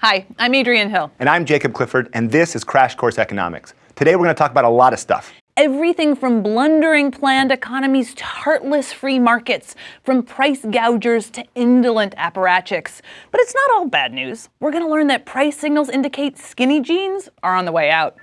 Hi, I'm Adrienne Hill. And I'm Jacob Clifford, and this is Crash Course Economics. Today we're going to talk about a lot of stuff. Everything from blundering planned economies to heartless free markets, from price gougers to indolent apparatchiks. But it's not all bad news. We're going to learn that price signals indicate skinny jeans are on the way out.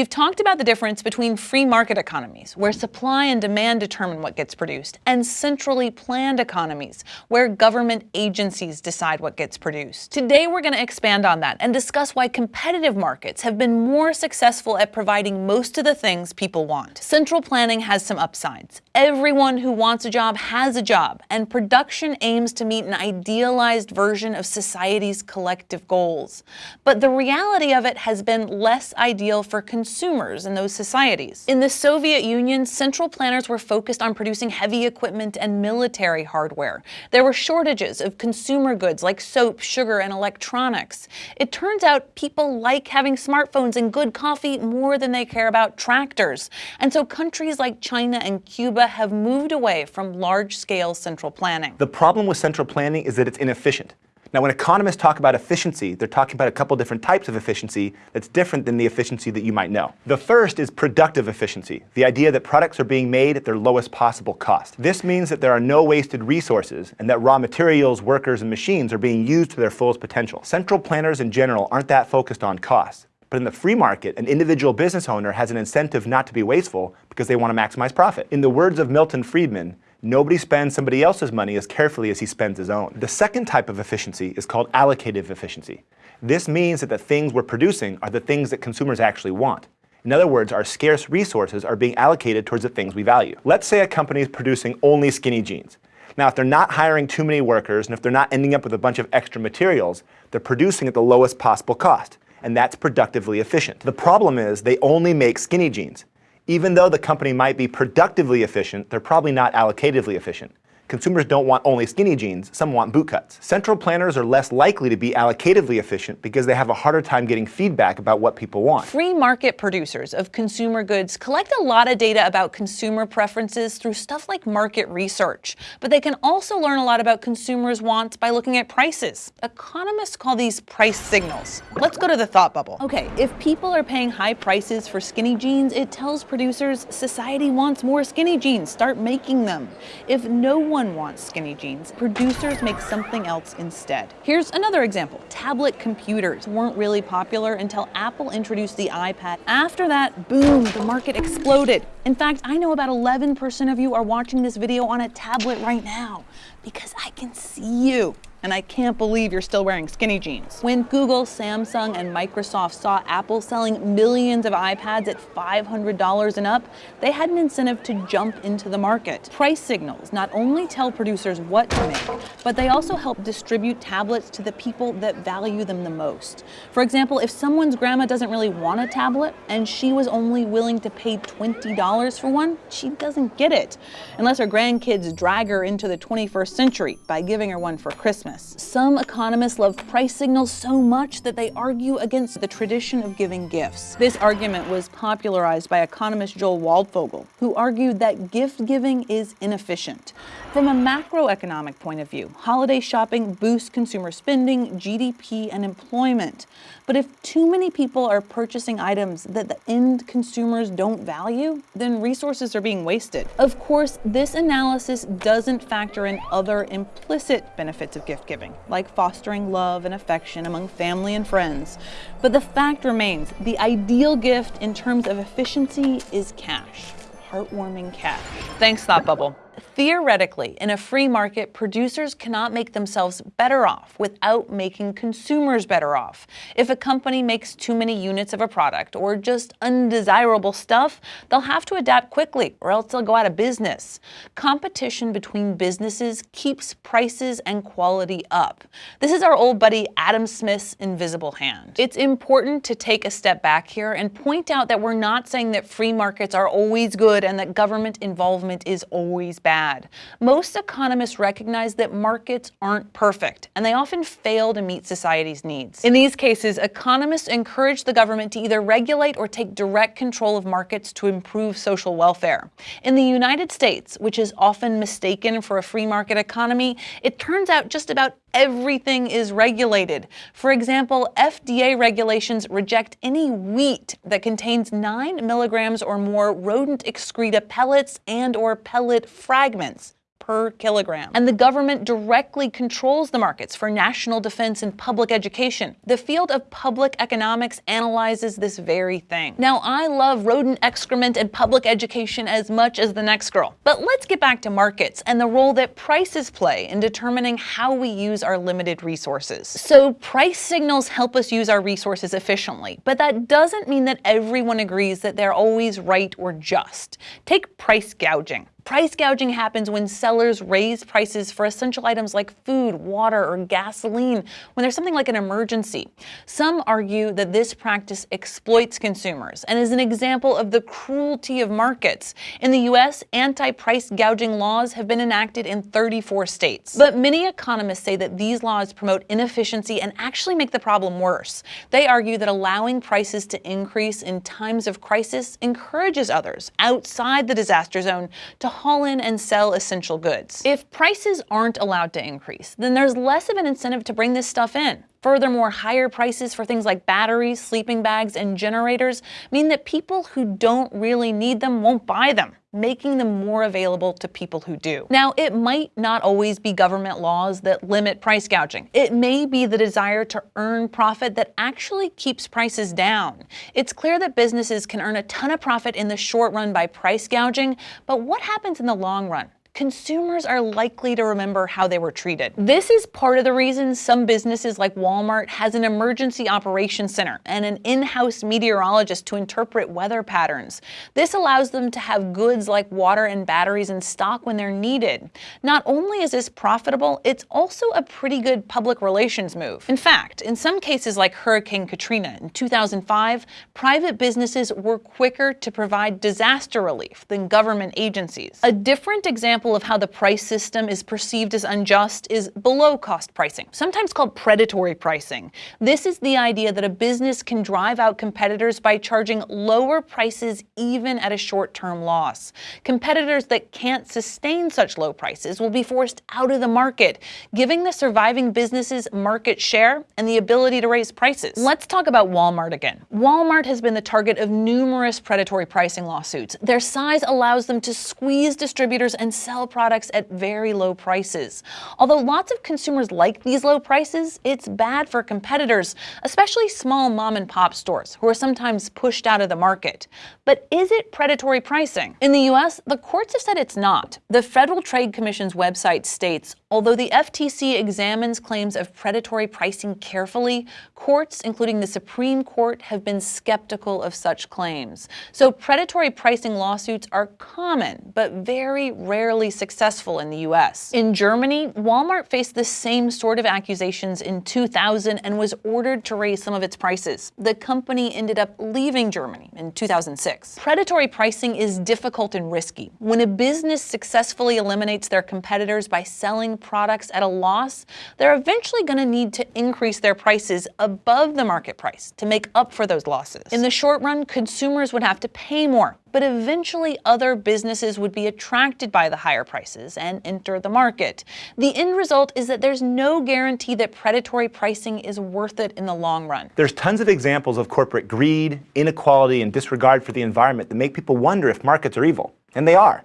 We've talked about the difference between free market economies, where supply and demand determine what gets produced, and centrally planned economies, where government agencies decide what gets produced. Today we're going to expand on that and discuss why competitive markets have been more successful at providing most of the things people want. Central planning has some upsides. Everyone who wants a job has a job, and production aims to meet an idealized version of society's collective goals. But the reality of it has been less ideal for consumers consumers in those societies. In the Soviet Union, central planners were focused on producing heavy equipment and military hardware. There were shortages of consumer goods like soap, sugar, and electronics. It turns out people like having smartphones and good coffee more than they care about tractors. And so countries like China and Cuba have moved away from large-scale central planning. The problem with central planning is that it's inefficient. Now, when economists talk about efficiency, they're talking about a couple different types of efficiency that's different than the efficiency that you might know. The first is productive efficiency, the idea that products are being made at their lowest possible cost. This means that there are no wasted resources and that raw materials, workers, and machines are being used to their fullest potential. Central planners in general aren't that focused on cost. But in the free market, an individual business owner has an incentive not to be wasteful because they want to maximize profit. In the words of Milton Friedman, Nobody spends somebody else's money as carefully as he spends his own. The second type of efficiency is called allocative efficiency. This means that the things we're producing are the things that consumers actually want. In other words, our scarce resources are being allocated towards the things we value. Let's say a company is producing only skinny jeans. Now, if they're not hiring too many workers and if they're not ending up with a bunch of extra materials, they're producing at the lowest possible cost, and that's productively efficient. The problem is they only make skinny jeans. Even though the company might be productively efficient, they're probably not allocatively efficient. Consumers don't want only skinny jeans, some want boot cuts. Central planners are less likely to be allocatively efficient because they have a harder time getting feedback about what people want. Free market producers of consumer goods collect a lot of data about consumer preferences through stuff like market research, but they can also learn a lot about consumers' wants by looking at prices. Economists call these price signals. Let's go to the thought bubble. Okay, if people are paying high prices for skinny jeans, it tells producers society wants more skinny jeans, start making them. If no one one wants skinny jeans, producers make something else instead. Here's another example. Tablet computers weren't really popular until Apple introduced the iPad. After that, boom, the market exploded. In fact, I know about 11% of you are watching this video on a tablet right now because I can see you and I can't believe you're still wearing skinny jeans. When Google, Samsung, and Microsoft saw Apple selling millions of iPads at $500 and up, they had an incentive to jump into the market. Price signals not only tell producers what to make, but they also help distribute tablets to the people that value them the most. For example, if someone's grandma doesn't really want a tablet and she was only willing to pay $20 for one, she doesn't get it, unless her grandkids drag her into the 21st century by giving her one for Christmas. Christmas. Some economists love price signals so much that they argue against the tradition of giving gifts. This argument was popularized by economist Joel Waldfogel, who argued that gift giving is inefficient. From a macroeconomic point of view, holiday shopping boosts consumer spending, GDP, and employment. But if too many people are purchasing items that the end consumers don't value, then resources are being wasted. Of course, this analysis doesn't factor in other implicit benefits of gift giving, like fostering love and affection among family and friends. But the fact remains, the ideal gift in terms of efficiency is cash. Heartwarming cash. Thanks, Thought Bubble. Theoretically, in a free market, producers cannot make themselves better off without making consumers better off. If a company makes too many units of a product or just undesirable stuff, they'll have to adapt quickly or else they'll go out of business. Competition between businesses keeps prices and quality up. This is our old buddy Adam Smith's invisible hand. It's important to take a step back here and point out that we're not saying that free markets are always good and that government involvement is always bad bad. Most economists recognize that markets aren't perfect, and they often fail to meet society's needs. In these cases, economists encourage the government to either regulate or take direct control of markets to improve social welfare. In the United States, which is often mistaken for a free market economy, it turns out just about everything is regulated. For example, FDA regulations reject any wheat that contains 9 milligrams or more rodent excreta pellets and or pellet fragments per kilogram. And the government directly controls the markets for national defense and public education. The field of public economics analyzes this very thing. Now, I love rodent excrement and public education as much as the next girl. But let's get back to markets and the role that prices play in determining how we use our limited resources. So price signals help us use our resources efficiently, but that doesn't mean that everyone agrees that they're always right or just. Take price gouging. Price gouging happens when sellers raise prices for essential items like food, water, or gasoline when there's something like an emergency. Some argue that this practice exploits consumers and is an example of the cruelty of markets. In the U.S., anti-price gouging laws have been enacted in 34 states. But many economists say that these laws promote inefficiency and actually make the problem worse. They argue that allowing prices to increase in times of crisis encourages others outside the disaster zone to haul in and sell essential goods. If prices aren't allowed to increase, then there's less of an incentive to bring this stuff in. Furthermore, higher prices for things like batteries, sleeping bags, and generators mean that people who don't really need them won't buy them, making them more available to people who do. Now, it might not always be government laws that limit price gouging. It may be the desire to earn profit that actually keeps prices down. It's clear that businesses can earn a ton of profit in the short run by price gouging, but what happens in the long run? Consumers are likely to remember how they were treated. This is part of the reason some businesses like Walmart has an emergency operations center and an in-house meteorologist to interpret weather patterns. This allows them to have goods like water and batteries in stock when they're needed. Not only is this profitable, it's also a pretty good public relations move. In fact, in some cases like Hurricane Katrina in 2005, private businesses were quicker to provide disaster relief than government agencies. A different example example of how the price system is perceived as unjust is below cost pricing, sometimes called predatory pricing. This is the idea that a business can drive out competitors by charging lower prices even at a short-term loss. Competitors that can't sustain such low prices will be forced out of the market, giving the surviving businesses market share and the ability to raise prices. Let's talk about Walmart again. Walmart has been the target of numerous predatory pricing lawsuits. Their size allows them to squeeze distributors and sell products at very low prices. Although lots of consumers like these low prices, it's bad for competitors, especially small mom and pop stores who are sometimes pushed out of the market. But is it predatory pricing? In the US, the courts have said it's not. The Federal Trade Commission's website states, although the FTC examines claims of predatory pricing carefully, courts, including the Supreme Court, have been skeptical of such claims. So predatory pricing lawsuits are common, but very rarely successful in the US. In Germany, Walmart faced the same sort of accusations in 2000 and was ordered to raise some of its prices. The company ended up leaving Germany in 2006. Predatory pricing is difficult and risky. When a business successfully eliminates their competitors by selling products at a loss, they're eventually going to need to increase their prices above the market price to make up for those losses. In the short run, consumers would have to pay more but eventually other businesses would be attracted by the higher prices and enter the market. The end result is that there's no guarantee that predatory pricing is worth it in the long run. There's tons of examples of corporate greed, inequality, and disregard for the environment that make people wonder if markets are evil. And they are.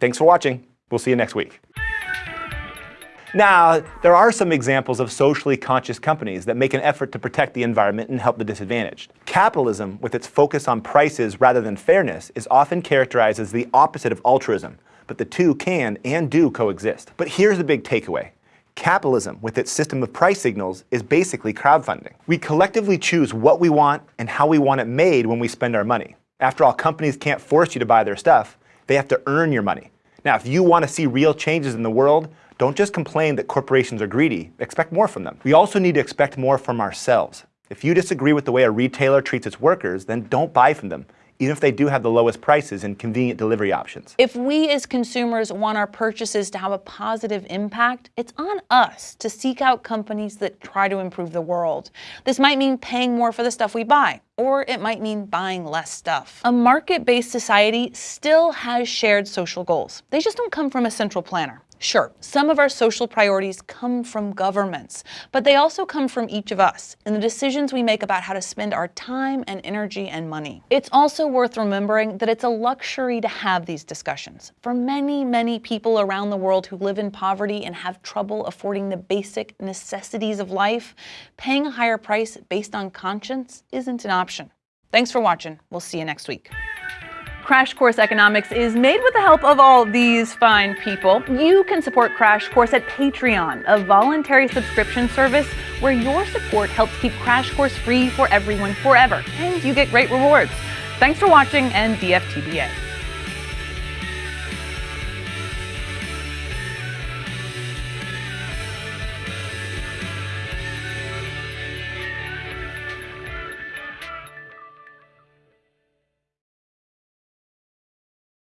Thanks for watching. We'll see you next week. Now, there are some examples of socially conscious companies that make an effort to protect the environment and help the disadvantaged. Capitalism, with its focus on prices rather than fairness, is often characterized as the opposite of altruism, but the two can and do coexist. But here's the big takeaway. Capitalism, with its system of price signals, is basically crowdfunding. We collectively choose what we want and how we want it made when we spend our money. After all, companies can't force you to buy their stuff. They have to earn your money. Now, if you want to see real changes in the world, don't just complain that corporations are greedy, expect more from them. We also need to expect more from ourselves. If you disagree with the way a retailer treats its workers, then don't buy from them. even if they do have the lowest prices and convenient delivery options. If we as consumers want our purchases to have a positive impact, it's on us to seek out companies that try to improve the world. This might mean paying more for the stuff we buy, or it might mean buying less stuff. A market-based society still has shared social goals. They just don't come from a central planner. Sure, some of our social priorities come from governments, but they also come from each of us in the decisions we make about how to spend our time and energy and money. It's also worth remembering that it's a luxury to have these discussions. For many, many people around the world who live in poverty and have trouble affording the basic necessities of life, paying a higher price based on conscience isn't an option. Thanks for watching. We'll see you next week. Crash Course Economics is made with the help of all these fine people. You can support Crash Course at Patreon, a voluntary subscription service where your support helps keep Crash Course free for everyone forever, and you get great rewards. Thanks for watching and DFTBA.